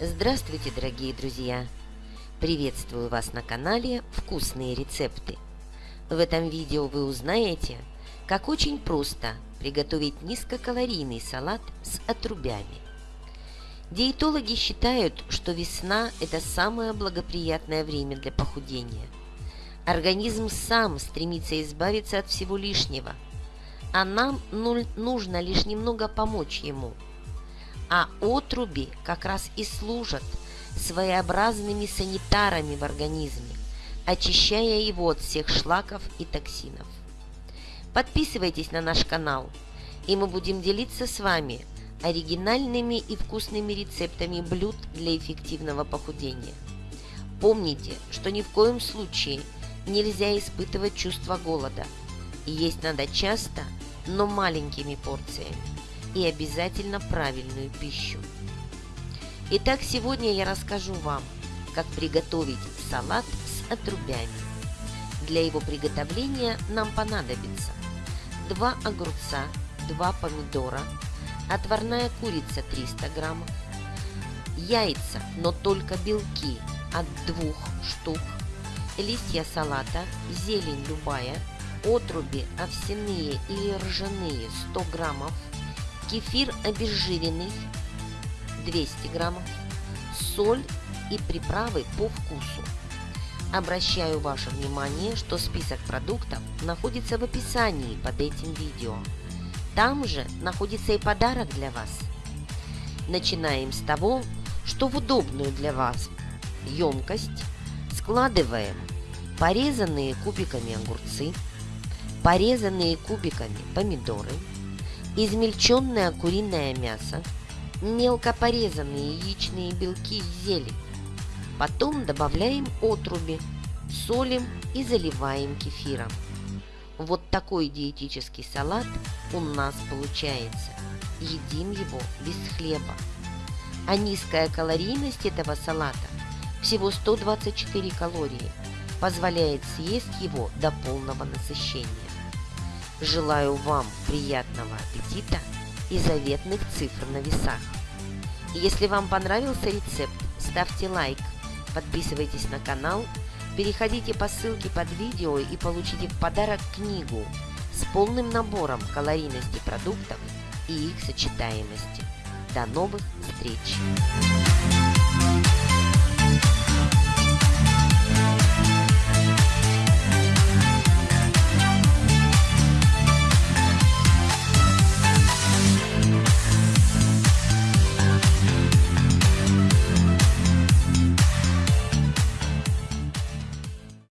Здравствуйте, дорогие друзья! Приветствую вас на канале «Вкусные рецепты». В этом видео вы узнаете, как очень просто приготовить низкокалорийный салат с отрубями. Диетологи считают, что весна – это самое благоприятное время для похудения. Организм сам стремится избавиться от всего лишнего, а нам нужно лишь немного помочь ему – а отруби как раз и служат своеобразными санитарами в организме, очищая его от всех шлаков и токсинов. Подписывайтесь на наш канал, и мы будем делиться с вами оригинальными и вкусными рецептами блюд для эффективного похудения. Помните, что ни в коем случае нельзя испытывать чувство голода. И есть надо часто, но маленькими порциями и обязательно правильную пищу. Итак, сегодня я расскажу вам, как приготовить салат с отрубями. Для его приготовления нам понадобится 2 огурца, 2 помидора, отварная курица 300 граммов, яйца, но только белки от 2 штук, листья салата, зелень любая, отруби овсяные или ржаные 100 граммов, кефир обезжиренный 200 граммов, соль и приправы по вкусу. Обращаю ваше внимание, что список продуктов находится в описании под этим видео. Там же находится и подарок для вас. Начинаем с того, что в удобную для вас емкость складываем порезанные кубиками огурцы, порезанные кубиками помидоры, измельченное куриное мясо, мелко порезанные яичные белки и зелень. Потом добавляем отруби, солим и заливаем кефиром. Вот такой диетический салат у нас получается. Едим его без хлеба. А низкая калорийность этого салата всего 124 калории позволяет съесть его до полного насыщения. Желаю вам приятного аппетита и заветных цифр на весах. Если вам понравился рецепт, ставьте лайк, подписывайтесь на канал, переходите по ссылке под видео и получите в подарок книгу с полным набором калорийности продуктов и их сочетаемости. До новых встреч!